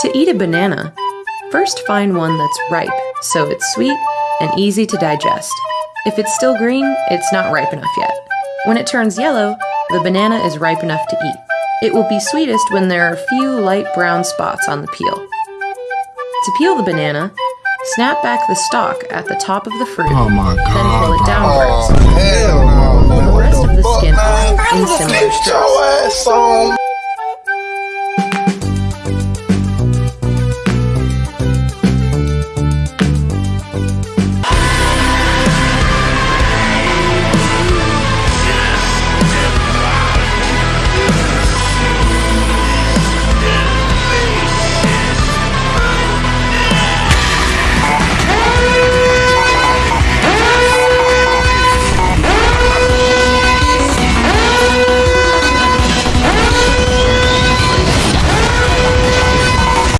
To eat a banana, first find one that's ripe, so it's sweet and easy to digest. If it's still green, it's not ripe enough yet. When it turns yellow, the banana is ripe enough to eat. It will be sweetest when there are few light brown spots on the peel. To peel the banana, snap back the stalk at the top of the fruit, Oh my then pull it downwards. Oh, hell no. Pull the rest of the skin off in similar